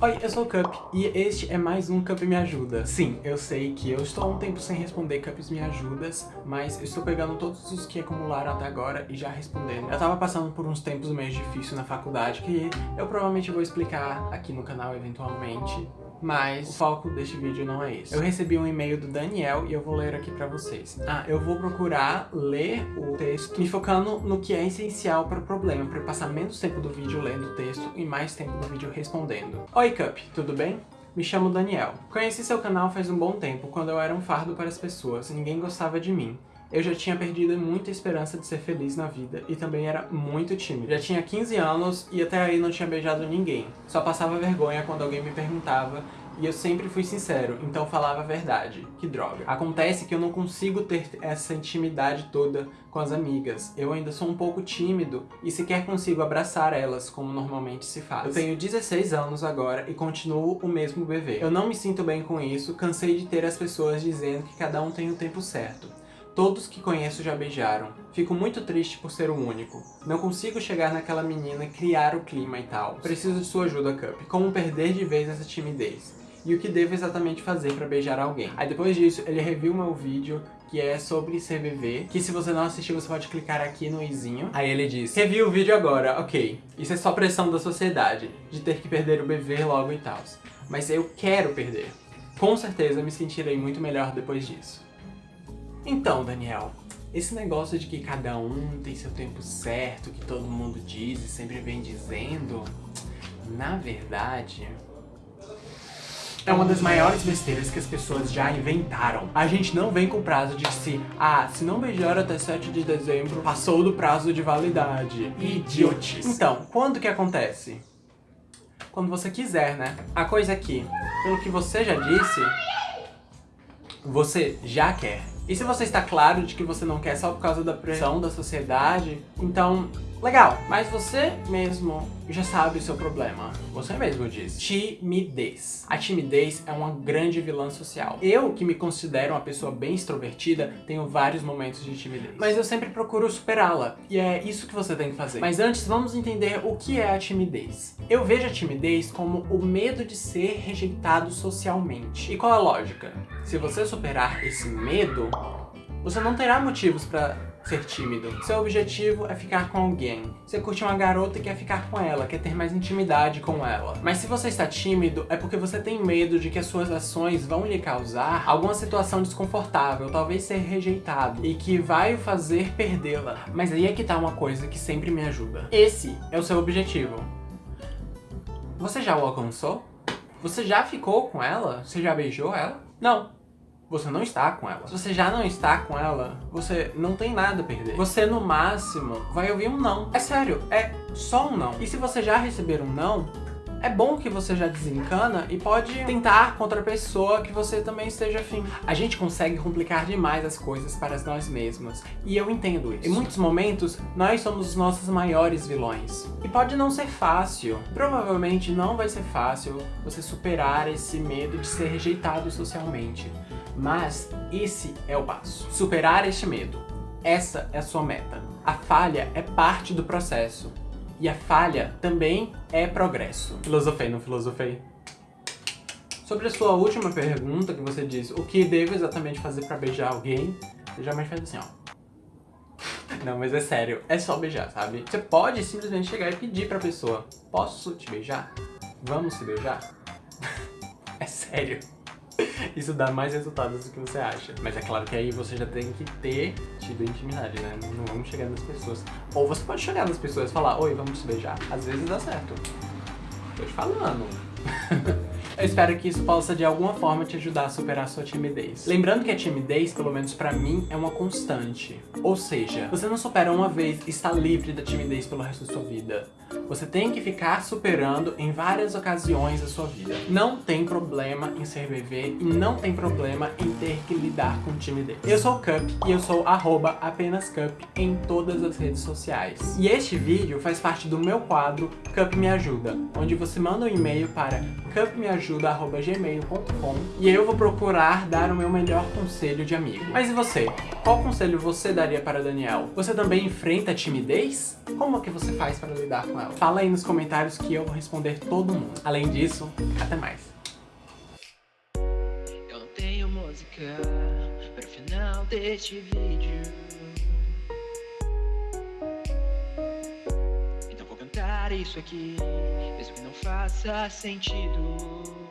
Oi, eu sou o Cup e este é mais um Cup Me Ajuda. Sim, eu sei que eu estou há um tempo sem responder Cups Me Ajudas, mas eu estou pegando todos os que acumularam até agora e já respondendo. Eu tava passando por uns tempos meio difíceis na faculdade que eu provavelmente vou explicar aqui no canal eventualmente, mas o foco deste vídeo não é esse. Eu recebi um e-mail do Daniel e eu vou ler aqui pra vocês. Ah, eu vou procurar ler o texto me focando no que é essencial para o problema, para passar menos tempo do vídeo lendo o texto e mais tempo do vídeo respondendo. Oi Cup, tudo bem? Me chamo Daniel. Conheci seu canal faz um bom tempo, quando eu era um fardo para as pessoas, ninguém gostava de mim. Eu já tinha perdido muita esperança de ser feliz na vida e também era muito tímido. Já tinha 15 anos e até aí não tinha beijado ninguém. Só passava vergonha quando alguém me perguntava e eu sempre fui sincero, então falava a verdade. Que droga. Acontece que eu não consigo ter essa intimidade toda com as amigas. Eu ainda sou um pouco tímido e sequer consigo abraçar elas como normalmente se faz. Eu tenho 16 anos agora e continuo o mesmo bebê. Eu não me sinto bem com isso, cansei de ter as pessoas dizendo que cada um tem o tempo certo. Todos que conheço já beijaram. Fico muito triste por ser o único. Não consigo chegar naquela menina criar o clima e tal. Preciso de sua ajuda, Cup. Como perder de vez essa timidez? E o que devo exatamente fazer pra beijar alguém? Aí depois disso, ele reviu meu vídeo que é sobre CVV, que se você não assistiu, você pode clicar aqui no izinho. Aí ele diz, revi o vídeo agora, ok. Isso é só pressão da sociedade, de ter que perder o bebê logo e tal. Mas eu quero perder. Com certeza me sentirei muito melhor depois disso. Então, Daniel, esse negócio de que cada um tem seu tempo certo, que todo mundo diz e sempre vem dizendo, na verdade, é uma das maiores besteiras que as pessoas já inventaram. A gente não vem com prazo de se, ah, se não beijar até 7 de dezembro, passou do prazo de validade. Idiotes. Então, quando que acontece? Quando você quiser, né? A coisa aqui, pelo que você já disse, você já quer. E se você está claro de que você não quer só por causa da pressão da sociedade, então Legal, mas você mesmo já sabe o seu problema. Você mesmo diz. Timidez. A timidez é uma grande vilã social. Eu, que me considero uma pessoa bem extrovertida, tenho vários momentos de timidez. Mas eu sempre procuro superá-la. E é isso que você tem que fazer. Mas antes, vamos entender o que é a timidez. Eu vejo a timidez como o medo de ser rejeitado socialmente. E qual a lógica? Se você superar esse medo, você não terá motivos para ser tímido. Seu objetivo é ficar com alguém. Você curte uma garota e quer ficar com ela, quer ter mais intimidade com ela. Mas se você está tímido, é porque você tem medo de que as suas ações vão lhe causar alguma situação desconfortável, talvez ser rejeitado, e que vai o fazer perdê-la. Mas aí é que tá uma coisa que sempre me ajuda. Esse é o seu objetivo. Você já o alcançou? Você já ficou com ela? Você já beijou ela? Não você não está com ela. Se você já não está com ela, você não tem nada a perder. Você, no máximo, vai ouvir um não. É sério, é só um não. E se você já receber um não, é bom que você já desencana e pode tentar contra a pessoa que você também esteja afim. A gente consegue complicar demais as coisas para nós mesmos, e eu entendo isso. Em muitos momentos, nós somos os nossos maiores vilões. E pode não ser fácil, provavelmente não vai ser fácil você superar esse medo de ser rejeitado socialmente. Mas esse é o passo. Superar este medo. Essa é a sua meta. A falha é parte do processo. E a falha também é progresso. Filosofei, não filosofei? Sobre a sua última pergunta, que você diz o que devo exatamente fazer pra beijar alguém, você jamais faz assim, ó. Não, mas é sério, é só beijar, sabe? Você pode simplesmente chegar e pedir pra pessoa, posso te beijar? Vamos se beijar? é sério. Isso dá mais resultados do que você acha. Mas é claro que aí você já tem que ter tido intimidade, né? Não vamos chegar nas pessoas. Ou você pode chegar nas pessoas e falar, oi, vamos se beijar. Às vezes dá certo. Tô te falando. Eu espero que isso possa de alguma forma te ajudar a superar a sua timidez. Lembrando que a timidez, pelo menos pra mim, é uma constante. Ou seja, você não supera uma vez e está livre da timidez pelo resto da sua vida. Você tem que ficar superando em várias ocasiões da sua vida. Não tem problema em ser bebê e não tem problema em ter que lidar com timidez. Eu sou Cup e eu sou arroba apenas Cup em todas as redes sociais. E este vídeo faz parte do meu quadro Cup Me Ajuda, onde você manda um e-mail para cupmeajuda danielajuda.gmail.com e eu vou procurar dar o meu melhor conselho de amigo. Mas e você? Qual conselho você daria para Daniel? Você também enfrenta timidez? Como é que você faz para lidar com ela? Fala aí nos comentários que eu vou responder todo mundo. Além disso, até mais. Eu tenho música para final deste vídeo. Isso aqui, mesmo que não faça sentido.